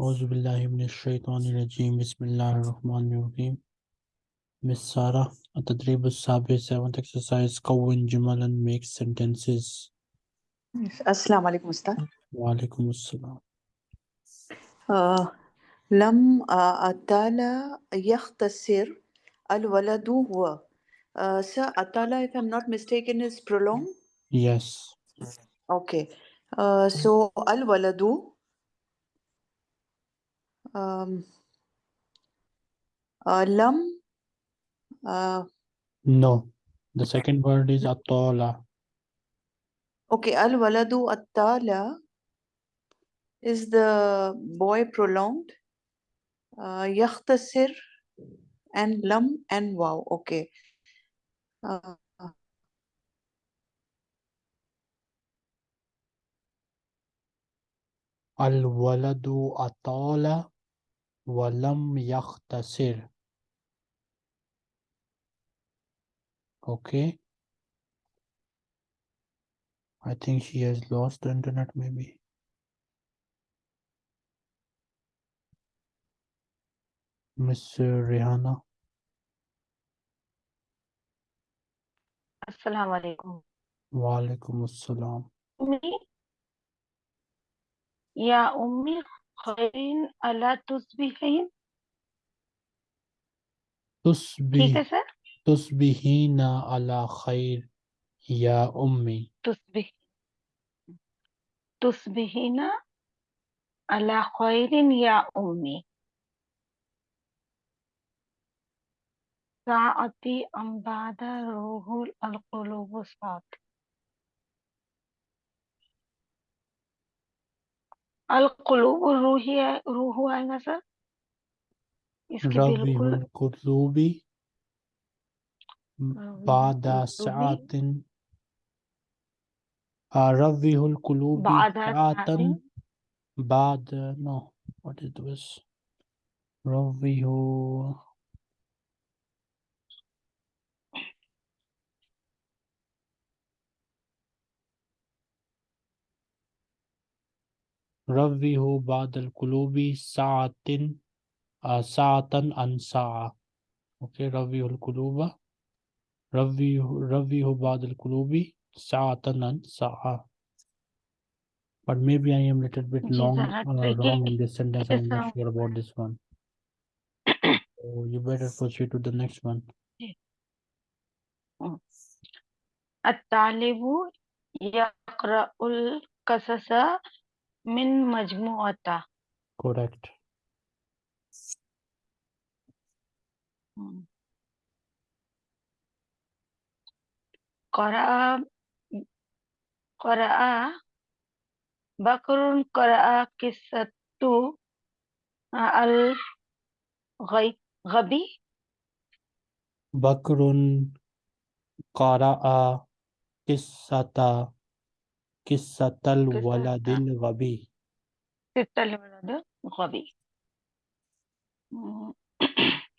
أعوذ بالله من الشيطان الرجيم بسم الله الرحمن الرحيم Miss Sarah التدريب السابع 7th exercise كون جملا make sentences السلام عليكم أستاذ وعليكم السلام آه لم آه أتالا يختصر الولد هو uh, Sir Atala, if I'm not mistaken, is prolonged. Yes Okay. Uh, so al waladu. um, uh. Uh, no, the second word is atala. Okay, al waladu atala. Is the boy prolonged? Uh, yakhtasir and lam and wow. Okay. Uh, al waladu atala Walam yaqtasir. Okay. I think she has lost the internet maybe. Miss Rihanna. Assalamu alaikum. Wa alaikum assalam. Ummi? Yeah, Ummi, खैरिन अला तुस्बिहीन तुस्बी ठीक है sir तुस्बिहीना अला खैर या उम्मी तुस्बी तुस्बिहीना अला खैरिन या उम्मी साती अम्बादा रूहुल अलकुलूब साथ القلوب الروحية روح مثلا؟ ربي من قلوبي آه، بعد ساعة. ربي القلوب ساعة. بعد no what it was ربي ربه بعد القلوب ساعة آه، ساعة عن ساعة okay ربه القلوب ربه ربه بعد القلوب ساعة عن ساعة but maybe I am little bit ji long sir uh, tricky wrong in this sentence I'm not Yes, sure about this one so you better proceed to the next one الطالب يقرأ القصص Min majmuata. Correct. Hmm. Qara'a Qara'a Bakrun Qara'a Kisatu Al Ghabi Bakrun Qara'a Kisata قصة الولد قصة الغبي قصة الولد الغبي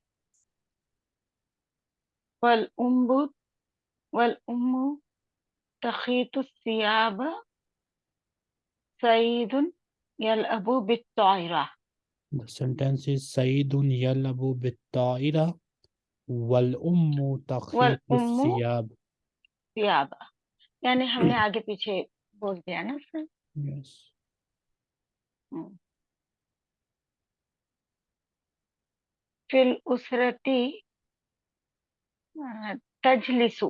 والأم والأم تخيط الثياب سعيد يلعب بالطائرة the sentence is سعيد يلعب بالطائرة والأم تخيط والأم الثياب ثياب यानी हमने आगे पीछे both the answer? Yes. Oh. फिल उसरती तजलिसु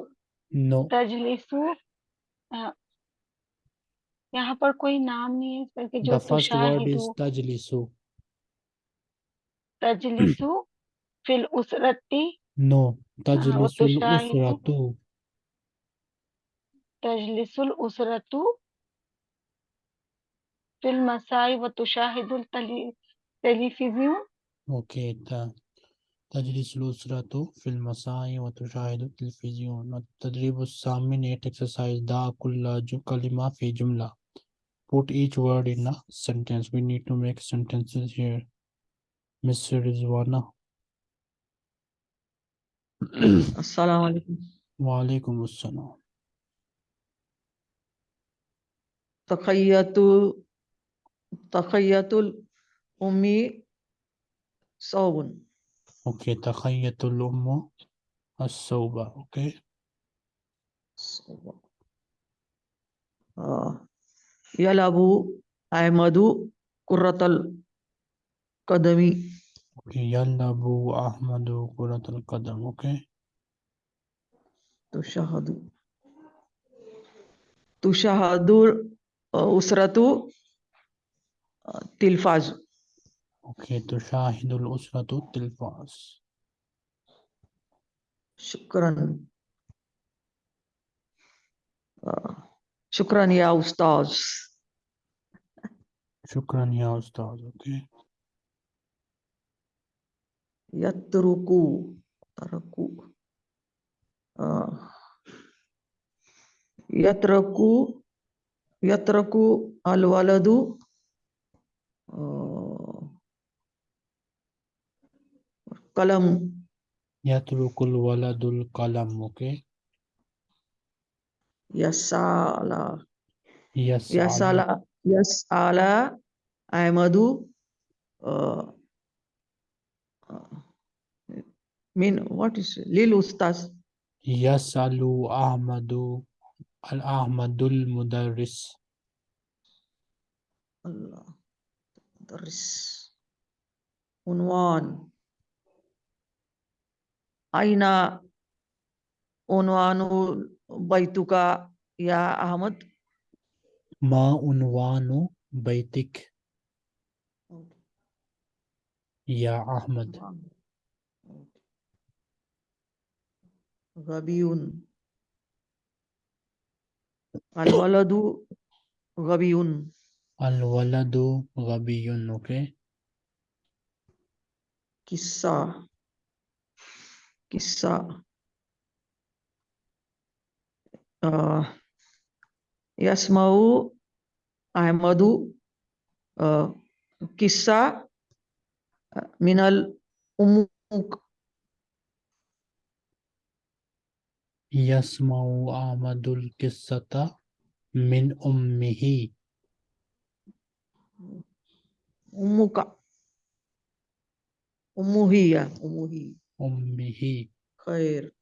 no तजलिसु यहाँ पर कोई नाम नहीं है करके जो फ़र्स्ट वर्ड इज़ तजलिसु तजलिसु फिल उसरती नो तजलिसुल उसरतु तजलिसुल उसरतु بالمساء وتشاهد التلفزيون اوكي تا تجلس الأسرة في المساء وتشاهد التلفزيون التدريب الثامن exercise دا كل كلمة في جملة put each word in a sentence we need to make sentences here Miss Rizwana السلام عليكم وعليكم السلام تقيت تقية الأم صوب. أوكي تقية الأم الصوبة أوكي. صوب يلعب أحمد كرة القدم. أوكي يلعب أحمد كرة القدم. أوكي. تشاهد تشاهد أسرة तिल्फाज. ओके तो शाहिदुल उसरतु तिल्फाज. शुक्रन. शुक्रन या उस्ताज. शुक्रन या उस्ताज ओके यत्रुकु तरकु. यत्रकु यत्रकु अलवलदु कलम। यात्रुकुल तो वलदुल कलम ओके। यसाला। यसाला। यसाला अहमदु मीन व्हाट इज़ लिल उस्ताद। यसालु अहमदु अल अहमदुल मुदरिस अल्लाह। terus unwan aina unwanu baituka ya Ahmad? Ma unwanu baitik. Ya Ahmad. Rabiun Al-waladu Rabiun अलवलदू गबीयुन ओके किस्सा किस्सा यस्माऊ अहमदु किस्सा मिनल उमुक यस्माऊ अहमदुल किस्सता मिन उम्मीही أمك أمه هي أمه Ummihi. خير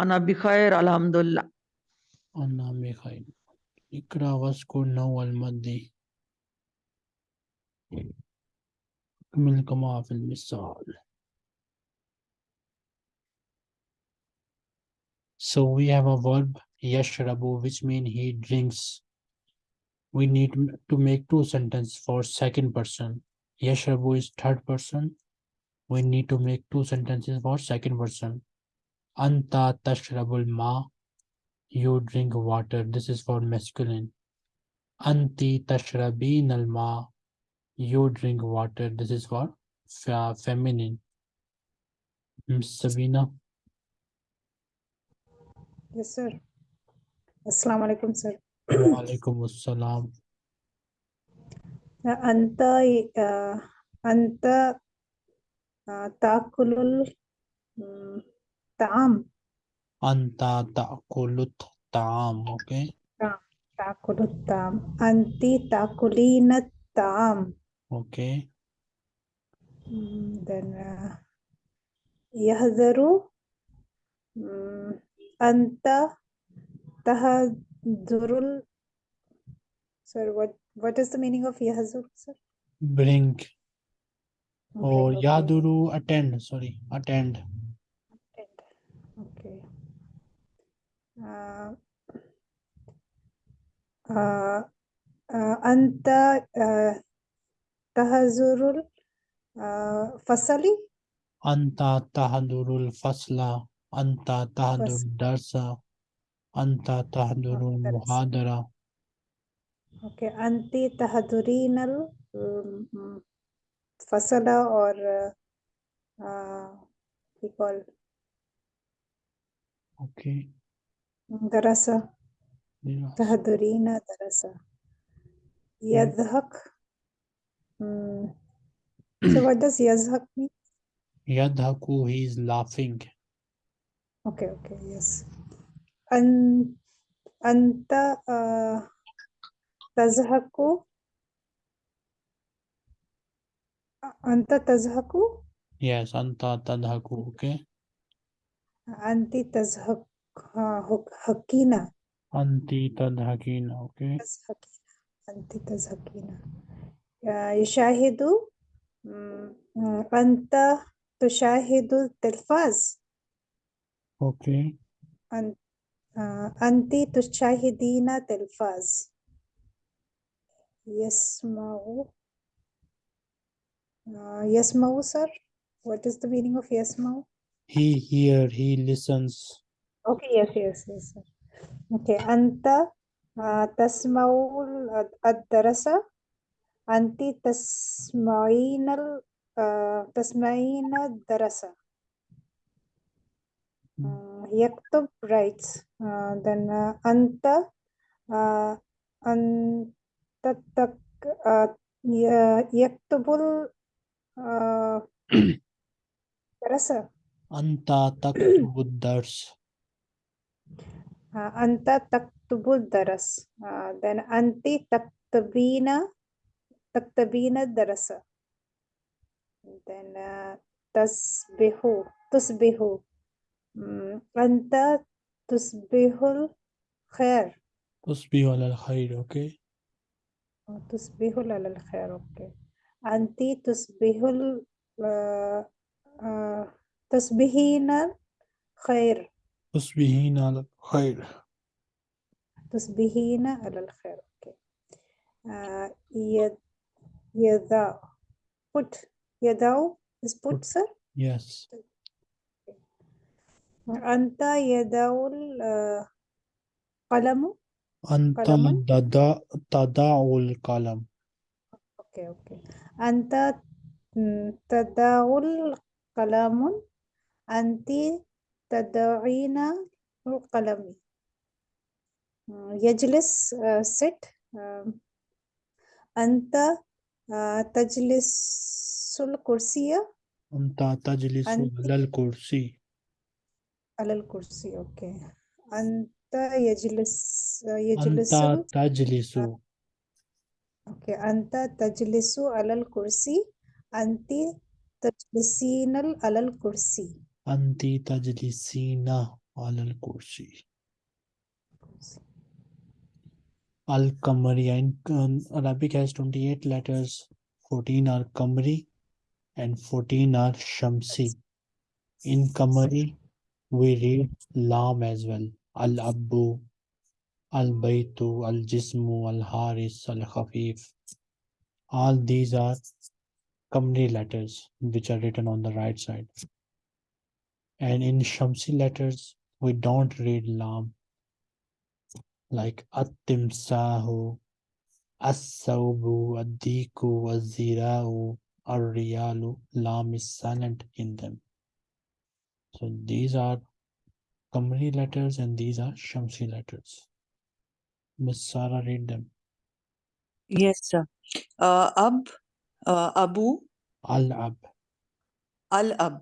أنا بخير الحمد لله Anna bi khair. Ikra waskur naw al-maddi. اكمل كما في المثال. So we have a verb yashrabu which means he drinks. we need to make two sentences for second person. Yes, Yashrabu is third person. We need to make two sentences for second person. Anta tashrabul ma. You drink water. This is for masculine. Anti tashrabin al ma. You drink water. This is for fe- feminine. Sabina. Yes, sir. Assalamu alaikum, sir. वालेकुम अस्सलाम अंत अंत ताकुलुल ताम। अंता ताकुलुत ताम okay. ताकुलुत ताम। अंति ताकुलीन ताम। Okay. then uh, yahzaru um, anta tahad tahadurul. Sir, what what is the meaning of yahzur, sir? Bring. Okay, Or okay. yaduru attend. Sorry. Attend. Attend. Okay. Uh, uh, uh, Anta uh, tahazurul uh, fasali Anta tahdurul fasla. Anta tahdur Fas- darsa. अंता तहदुरुल मुहादरा okay अंति तहदुरीनल फसला और call okay दरसा तहदुरीन दरसा यजहक so what does yazhak mean yadhaku he is laughing okay okay yes अन, अंत तजहकु अंत तजहकु? यस अंत तजहकु ओके अंति तजहक हकीना। अंति तजहकीना ओके अंति तजहकीना। यशाहिदु अंत तुशाहिदु तलफाज। ओके अंत أنت تشاهد التلفاز Okay. أن- آه، أنت تشاهدين تلفاز يسمع آه، يسمع sir what is the meaning of يسمع He hear, he listens. okay yes yes yes sir. okay أنت آه، تسمع ال- الدرس أنت تسمعين ال- آه، تسمعين الدرس Yaktub writes, then Anta Antatak Yaktubul Darasa. Anta Taktubud Dars. Anta Taktubud Daras. Then Anti Taktabina Taktabina Darasa. Then Tasbihu Tusbihu. أنت تصبح الخير تصبح على الخير. Okay. أو تصبح على الخير أوكي أنت تصبح ال- آه، آه، تصبحين خير تصبحين على الخير. تصبحين على الخير أوكي آه، يد يدع put يدع is Put. sir Yes. أنت يدع القلم أنت قلم تضع تضع القلم. أوكي أوكي. أنت تدع القلم أنت تدعين القلم. آه، يجلس آه، sit. آه، أنت آه، تجلس الكرسي. أنت تجلس أنت على الكرسي. अलल कुर्सी okay. अंत यजलिस यजलिसु? अंत तजलिसु। Okay अंत तजलिसु अलल कुर्सी। अंति तजलिसिनल अलल कुर्सी। अंति तजलिसिना अलल कुर्सी। अल कमरी इन अरबी Arabic 28 लेटर्स 14 आर कमरी एंड 14 आर शमसी। इन कमरी we read Lam as well. Al-Abbu, Al-Baytu, Al-Jismu, Al-Haris, Al-Khafif. All these are Qamari letters which are written on the right side. And in Shamsi letters, we don't read Lam like At-Timsahu, As-Sawbu, Ad-Diku, Az-Zira'u, Ar-Riyalu, Lam is silent in them. So these are Qamari letters and these are Shamsi letters. Miss Sarah read them. Yes, sir. Uh, Ab, uh, Abu, Al-Ab, Al-Ab.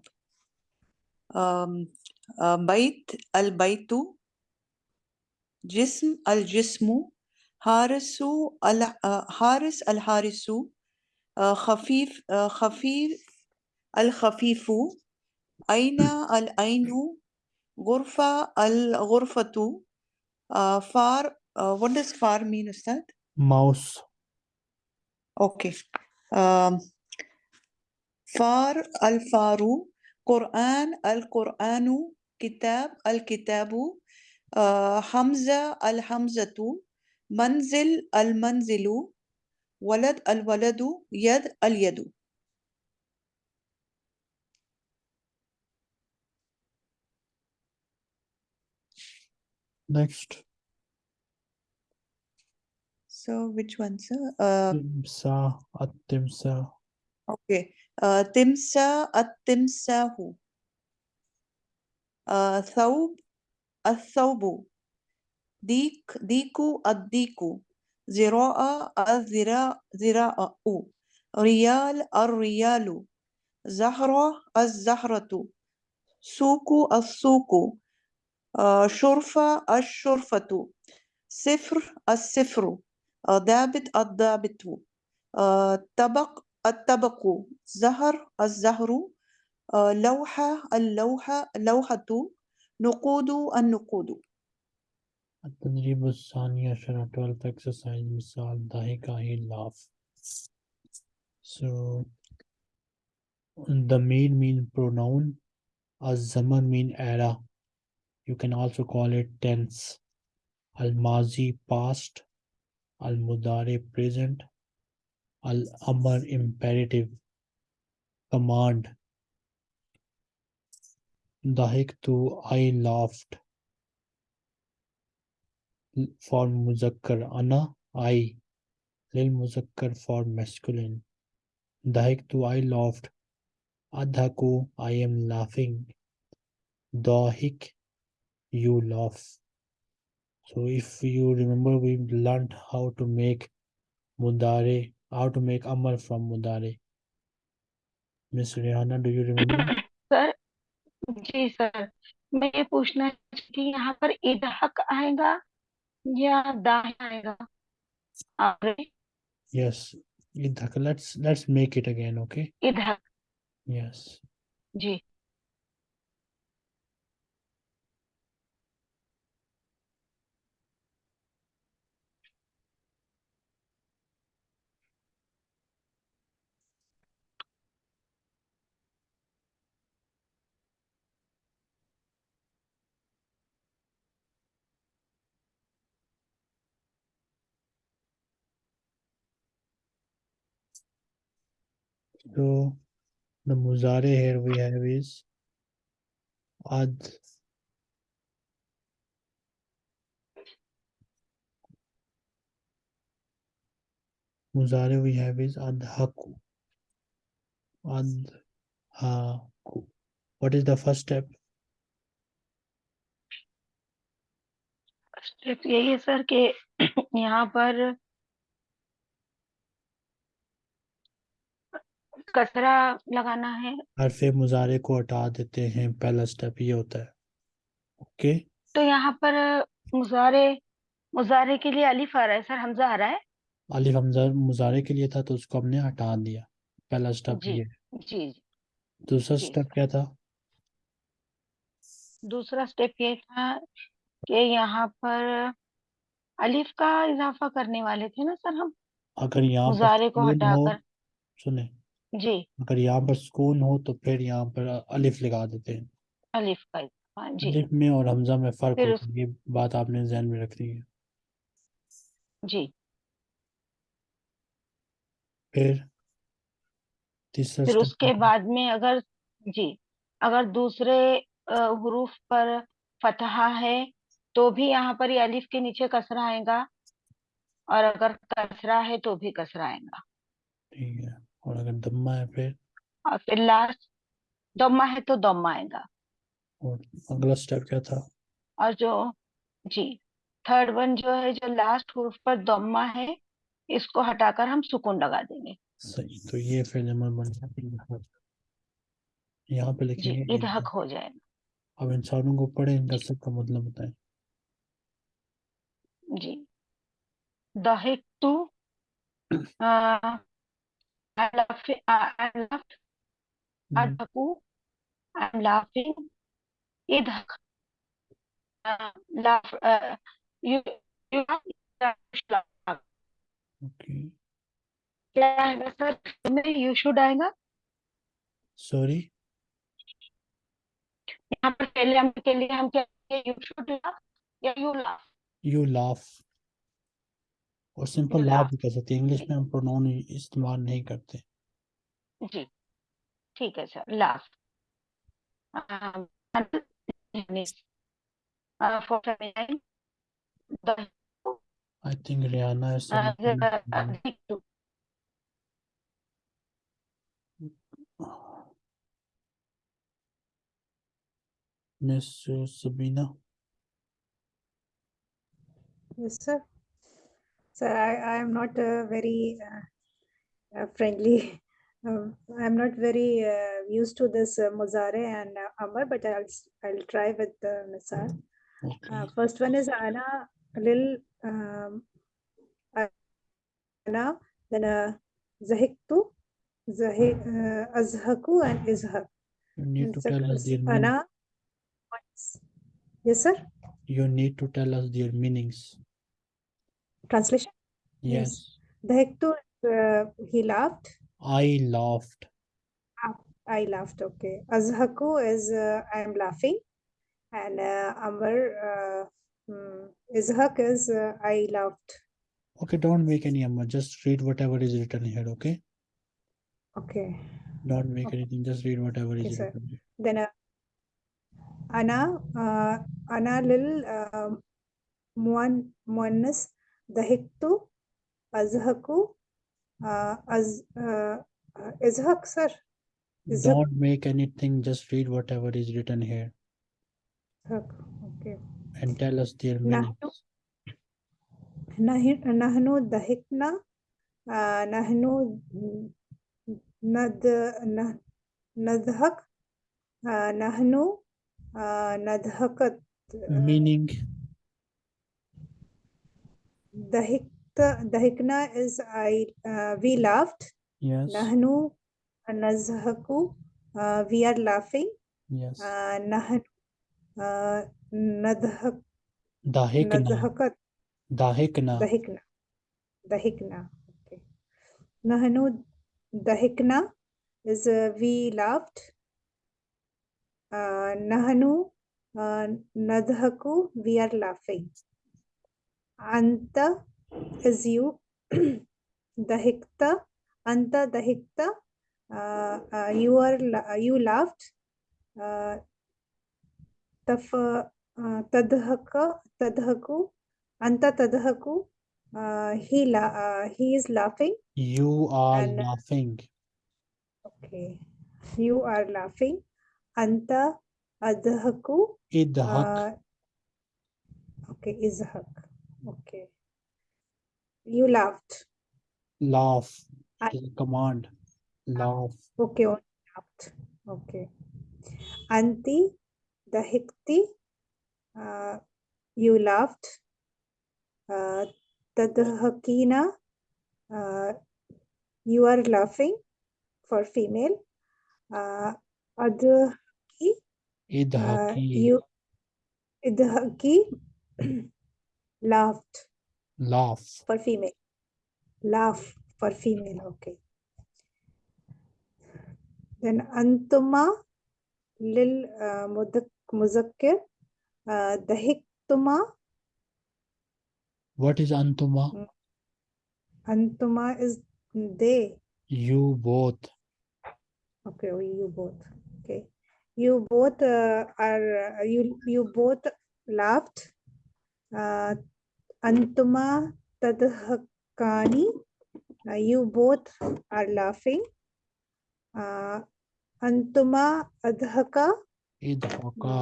Um, uh, Bait, Al-Baitu. Jism, Al-Jismu. Harisu, Al, uh, Haris, Al-Harisu. Uh, Khafif, uh, Khafif, Al-Khafifu. أين الأين غرفة الغرفة uh, far آه، uh, آه، what does far mean Ustad? Mouse. Okay. Um, far الفار قرآن القرآن كتاب الكتاب uh, حمزة الحمزة منزل المنزل ولد الولد يد اليد next. So which one, sir? Uh, timsa, atimsa. Okay. Uh, timsa, atimsahu. Uh, thawb, athawbu. Dik, diku, addiku. Zira'a, azira'u. Riyal, arriyalu. Zahra, at Zahratu. Suku, at Suku. شرفة الشرفة. صفر الصفر. آه، ضابط الضابط آه، طبق الطبق. زهر الزهر. آه، لوحة اللوحة لوحة. نقود النقود. التدريب الثاني عشر 12th exercise مثال. ضحك he laugh. So the main mean pronoun. الزمن mean era. You can also call it tense. Al-Mazi past, Al-Mudare present, al amar imperative, command. Dahiktu, I laughed. For Muzakkar, Ana, I. Lil Muzakkar for masculine. Dahiktu, I laughed. Adhaku, I am laughing. Dahik, you laugh so if you remember we learned how to make mudare how to make amar from mudare miss Rihanna do you remember sir ji sir मैं ये पूछना थी यहाँ पर इदहक आएगा या दाह आएगा आगे yes idhak let's let's make it again okay इदहक yes जी So the muzare here we have is ad muzare we have is adhaku adhaku what is the first step step यही है सर कि यहाँ पर कसरा लगाना है। हरफे मुजारे को हटा देते हैं पहला स्टेप ये होता है। ओके तो यहाँ पर मुजारे मुजारे के लिए अलिफ आ रहा है सर हमजा आ रहा है? अलिफ हमजा मुजारे के लिए था तो उसको हमने हटा दिया। पहला स्टेप जी। ये। जी जी। दूसरा स्टेप क्या था? दूसरा स्टेप ये था कि यहाँ पर अलिफ का इजाफा करने वाले थे ना सर हम? अगर यहाँ मुजारे को हटाकर। सुने। जी। अगर यहाँ पर सुकून हो तो फिर यहाँ पर अलिफ लगा देते हैं। अलिफ का इजाफा जी। अलिफ में और हमजा में फ़र्क फिर होता है ये बात आपने ध्यान में रखनी है। जी। फिर तीसरा फिर उसके बाद में अगर जी अगर दूसरे अ, हुरूफ पर फतहा है तो भी यहाँ पर ये अलिफ के नीचे कसरा आएगा और अगर कसरा है तो भी कसरा आएगा। ठीक है। और अगर दम्मा है फिर? और फिर लास्ट दम्मा है तो दम्मा आएगा। और अगला स्टेप क्या था? और जो जी थर्ड वन जो है जो लास्ट हुरूफ पर दम्मा है इसको हटाकर हम सुकून लगा देंगे। सही तो ये फिर अमल बन। यहाँ पे लिखेंगे इदहक इदहक। हो जाएगा। अब इंसानों को पढ़े इनका सबका मतलब बताएँ। जी। दहिक to I laugh, I, I laughed, hmm, adhaku, I'm laughing, idhak, uh, laugh, uh, you, you laugh, you should laugh. Okay क्या आएगा सर में यू शुड आएगा सॉरी यहाँ पर पहले हम के लिए हम क्या यू शुड लाफ या यू लाफ यू लाफ और सिंपल You लाफ laugh. भी कर सकते हैं इंग्लिश में हम प्रोनाउन इस्तेमाल नहीं करते जी ठीक है sir laugh for feminine the I think Riyana है uh, the adjective to miss Sabina Yes, sir. Sir, I, I am not uh, very uh, uh, friendly. Um, I'm not very uh, used to this uh, Muzare and uh, Amar, but I'll I'll try with the Misal. Okay Uh, first one is Ana lil um, Ana, then uh, Zahiktu, Zahi, uh, Azhaku and Izhak. You need to tell us their. Ana. Yes, sir. You need to tell us their meanings. Translation. Yes. Dahiktu, uh, he laughed. I laughed. I laughed. Okay. Azhaku is uh, I am laughing, and uh, Amar uh, mm, Izhak is uh, I laughed. Okay, don't make any Amar. Just read whatever is written here, okay? Okay. Don't make Okay. anything, just read whatever Okay, is sir. written here. Then uh, Ana uh, Ana lil uh, muan muannas dahiktu Azhaku? Uh, az, uh, Azhak, sir? Azhak? Don't make anything, just read whatever is written here. Okay. And tell us their meaning. Nahnu dahikna, uh, nahnu nadhak, uh, nahnu uh, nadhakat. Meaning? Dahik the hikna is I uh, we laughed. Yes. Nahnu nazhaku. Uh, we are laughing. Yes. Uh, nahnu uh, nadhak. Dahikna. Nadhakat. Dahikna. Dahikna. Dahikna. Okay. Nahnu dahikna is uh, we laughed. Uh, nahnu uh, nadhaku. We are laughing. Anta is you dahikta anta dahikta uh, uh, you are uh, you laughed taf tadhaka tadhaku anta tadhaku uh, he la uh, he is laughing. You are laughing. okay. You are laughing. Anta adhaku idhak. okay izhak okay. You laughed. Laugh. I... command. Ah, Laugh. Okay. Laughed. Okay. Anti, the hikti, uh, you laughed. Uh, Tadhakina, uh, you are laughing for female. Uh, adhaki, idhaki. Uh, you idhaki laughed. Laugh. For female. Laugh for female. Okay. Then antuma lil uh, muzakkir. dahi dahiktuma. What is antuma? Antuma is they. You both. Okay, you both. Okay. You both uh, are, uh, you, you both laughed. Uh, antuma tadhakani uh, you both are laughing uh, antuma adhaka idhaka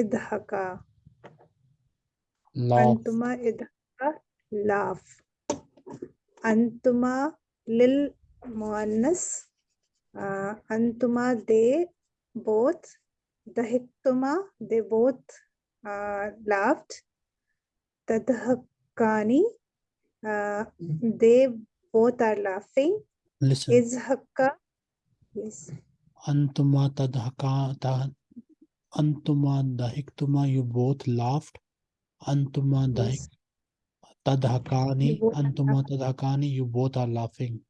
idhaka laugh. antuma idhaka laugh antuma lil Moannas. uh, antuma they both Dahituma they both uh, laughed Tadhakani, Uh, they both are laughing. Listen. Is Hakka? Yes. Antuma tadhaka Antuma dahiktuma. You both laughed. Antuma dahik yes. tadhakani. Antuma tadhakani. You both are laughing.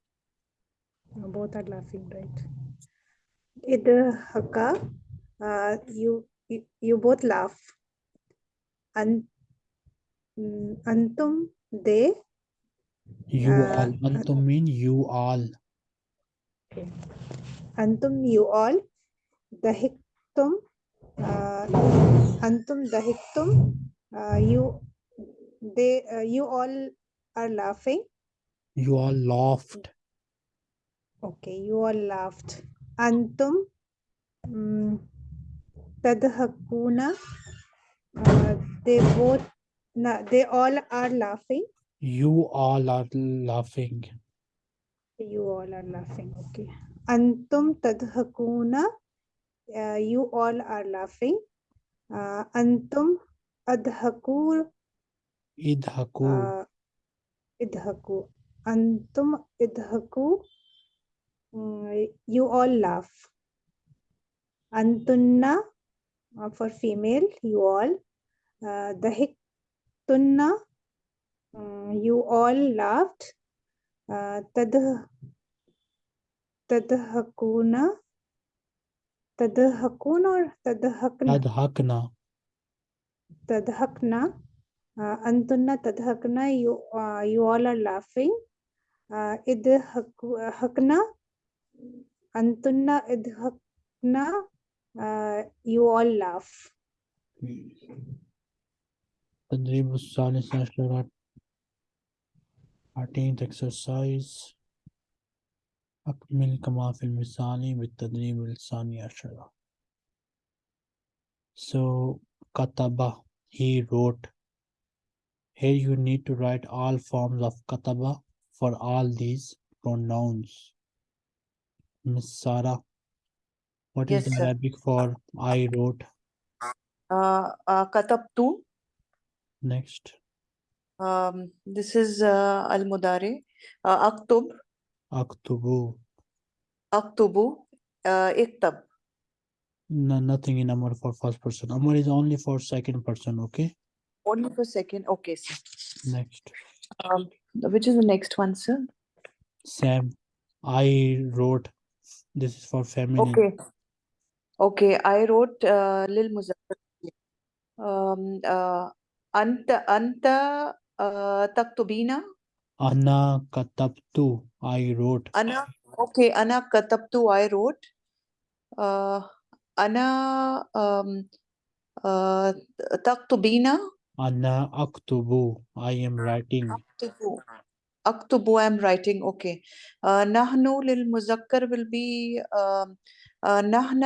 Both are laughing, right? Idhaka. Uh, you, you you both laugh. Ant antum they You Uh, all, Antum mean you all. okay. antum you all dahiktum uh, antum dahiktum uh, you they uh, you all are laughing You all laughed. okay you all laughed antum mm, tadhakuna uh, they both no, they all are laughing? You all are laughing. you all are laughing okay. Antum tadhakuna uh, you all are laughing. Uh, antum adhaku Idhaku. uh, idhaku antum idhaku mm, you all laugh. Antunna uh, for female you all. Uh, dahiktunna mm, you all laughed. Uh, tad tadhakuna tadhakuna or tadhakna? Tadhakna. tadhakna. Uh, antunna tadhakna you uh, you all are laughing. Uh, idhakna antunna idhakna uh, you all laugh تدريب الثالث عشر 14th exercise أكمل كما في المثال بالتدريب الثاني عشر So kataba he wrote here you need to write all forms of kataba for all these pronouns Miss Sarah what is Yes, the sir. Arabic for I wrote Uh, uh, katabtu. next Um, this is uh, al mudari. Uh, aktub. aktubu Aktubu. Uh, iktab. no, nothing in Amar for first person Amar is only for second person okay Only for second. Okay, sir. next Um, which is the next one, sir? Sam I wrote this is for feminine Okay. Okay, I wrote uh, lil muzakkar. Um, uh, أنت أنت آه، تكتبين أنا كتبت I wrote. أنا أوكي أنا كتبت I wrote. آه، أنا آه، تكتبين أنا أكتب I am writing. أكتب أكتب I'm writing. أوكي. نحن للمذكر will be نحن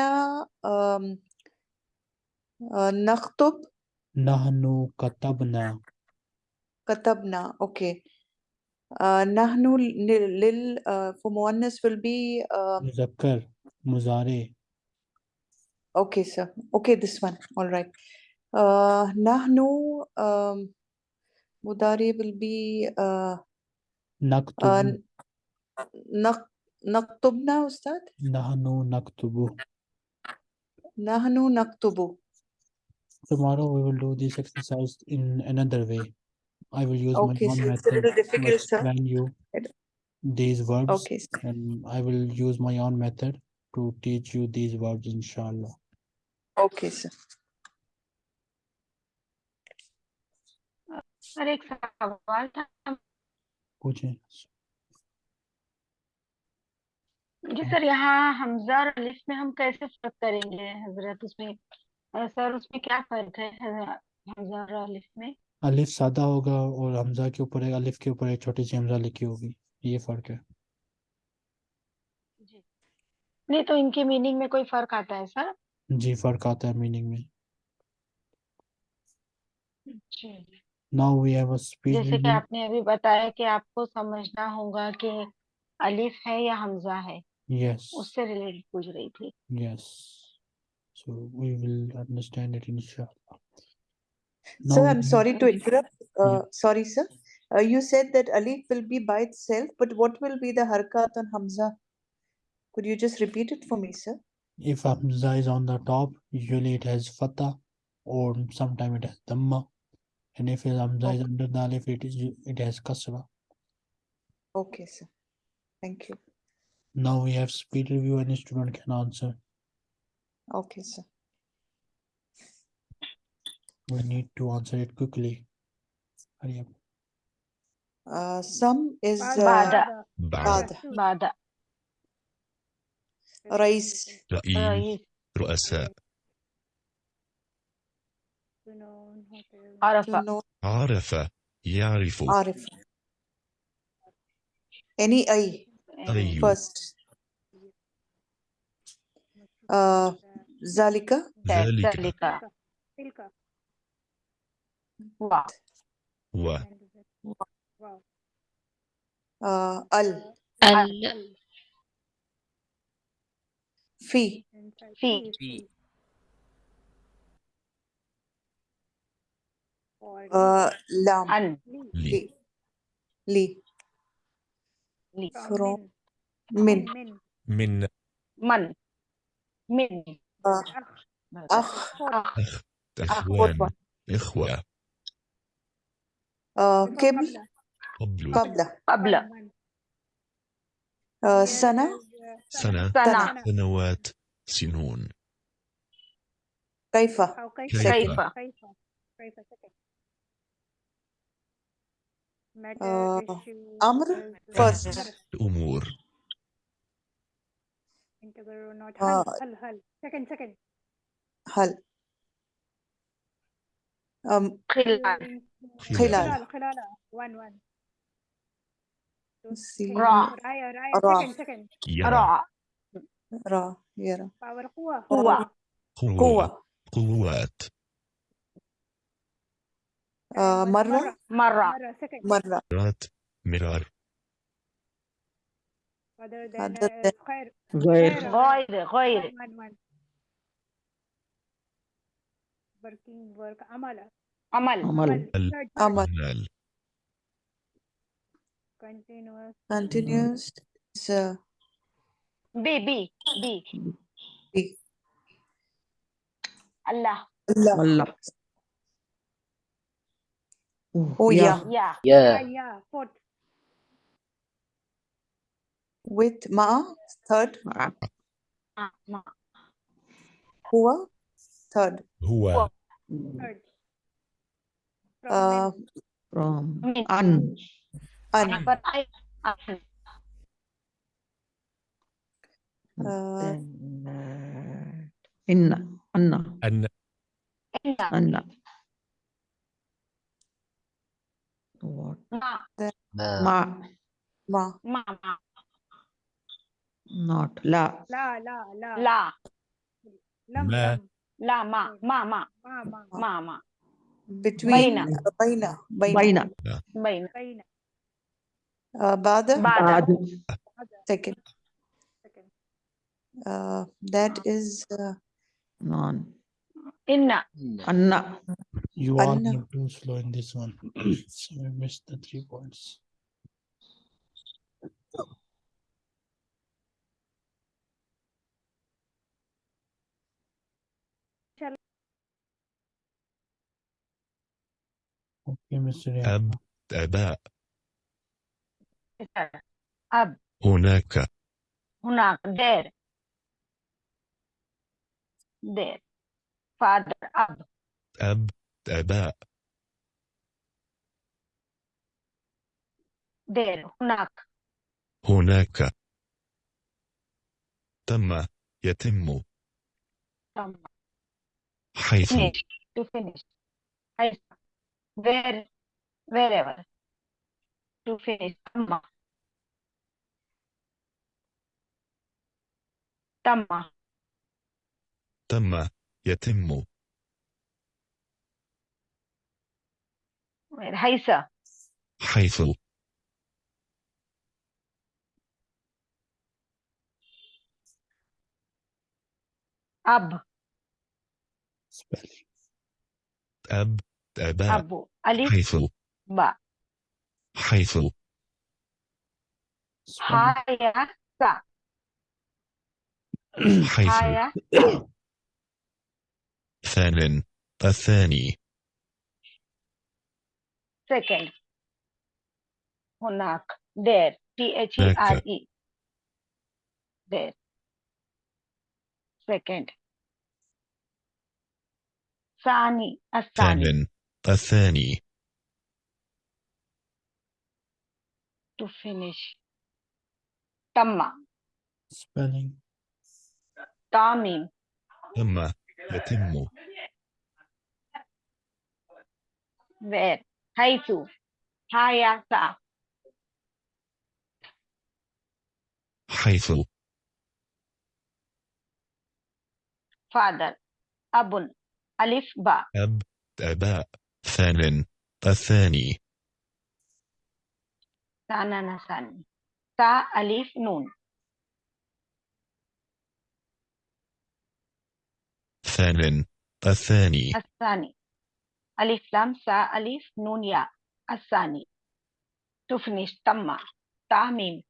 نكتب नहनु कतबना Katabna. Okay. Uh, nahnu lil, lil uh, for Muannas will be. Uh, मुजक्कर मुजारे okay, sir. Okay, this one. All right. Uh, nahnu um, mudari will be. Uh, नक्तुबु uh, nak, naktubna, Ustad? नहनु नक्तुबु Nahnu naktubu. tomorrow we will do this exercise in another way I will use okay my own sir it's a method little to difficult sir explain you It- these verbs okay sir. and I will use my own method to teach you these verbs inshallah okay sir sir एक सवाल था पूछें जी sir यहाँ हमजा और अलिफ में हम कैसे फर्क करेंगे हजरत उसमें अ, सर उसमें क्या फ़र्क है हमजा और अलिफ में? अलिफ सादा होगा और हमजा के ऊपर एक अलिफ के ऊपर एक छोटी सी हमजा लिखी होगी ये फ़र्क है। जी। नहीं तो इनकी मीनिंग में कोई फ़र्क आता है सर? जी फ़र्क आता है मीनिंग में। जी। Now we have a speed जैसे कि आपने अभी बताया कि आपको समझना होगा कि अलिफ है या हमजा है यस yes. उससे रिलेटेड पूछ रही थी। Yes yes. So we will understand it inshallah Sir, we I'm sorry to interrupt. Uh, Yeah. Sorry, sir. Uh, you said that alif will be by itself, but what will be the harkat on Hamza? Could you just repeat it for me, sir? if hamza is on the top usually it has fatha or sometimes it has dhamma and if hamza is under the alif it is it has kasra Okay, sir. Thank you. now we have speed review any student can answer Okay, sir. We need to answer it quickly. Hurry up. Uh, some is uh, Bada. Bada. Bada. Rais. رئيس رؤساء عرف عرف يعرف عرف any أي أيوه. first uh, ذلك؟ ذلك. تلك. و آه، ال. ال. في. في. في. آه لام. عن لي. لي. لي. from من. من. من. من. أخ أخ أخ إخوان إخوة. آه، قبل. قبل. قبل. قبل. آه، سنة؟ سنة. سنوات سنون. كيف؟ كيف؟ كيف؟ آه، أمر؟ فرز الأمور. together or not هل هل هل. second second هل. um, خلال. خلال. خلال. one one. راع راع second second راع راع يرى power قوة. قوة. قوة. قوات. مرة. مرة. مرة. مرات مرار. other than other uh, than غير غير غير غير one one one working work عمل عمل عمل ال- third third عمل عمل continuous continuous is uh, بي بي بي بي الله الله والله أو يا يا يا yeah yeah fourth with مع third مع مع هو third هو third uh, from an but I an uh, إن أن أن أن what ما ما ما Not la. La, la, la. La. Lam, la. La, mm. ma, ma, ma. Ma, ma. Ma, ma. Between. Baina. Baina. Baina. Baina. Baina. Baina. Uh, Second. Second. Uh, that is uh, non. Inna. Anna. You are Anna. too slow in this one. so I missed the three points. أب أباء. إيه، أب. هناك. هناك دير. دير. فادر أب. أب أباء. دير هناك. هناك. تم يتم. تم. حيث. To finish. حيث. Where wherever to finish تم تم تم يتم حيث حيث أب. أب آباء أبو ألف حيث باء حيث Spelling. هايا سا حيث هايا ثان الثاني second هناك there T H E R E there second ثاني الثاني ثان الثاني. To finish. تم Spelling. تامين تم. يتم. Where حيث. هايا سا حيث. Father. أب. ألف. باء. أب. آباء. ثان الثاني. ثان ثاني تاء أليف نون. ثان الثاني. الثاني. ألف لام سا ألف نون يا الثاني. تفنش تم. تعميم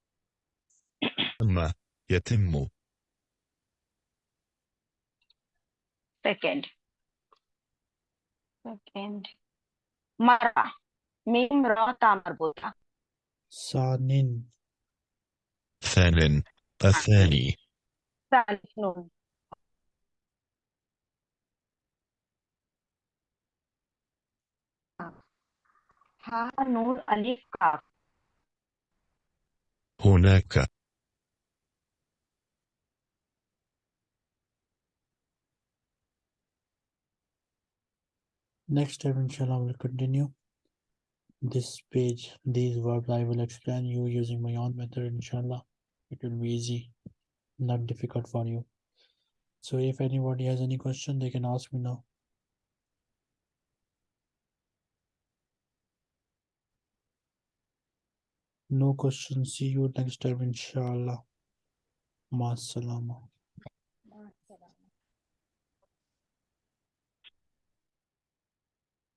تم يتم. second. second. مرة. ميم را تا مربوطة ثانٍ ثانين الثاني. ثالث نون ها نون أليف كاف هناك. Next time inshallah we'll continue. This page these verbs i will explain you using my own method inshallah. It will be easy not difficult for you. So if anybody has any question they can ask me now. No question see you next time inshallah. Ma salama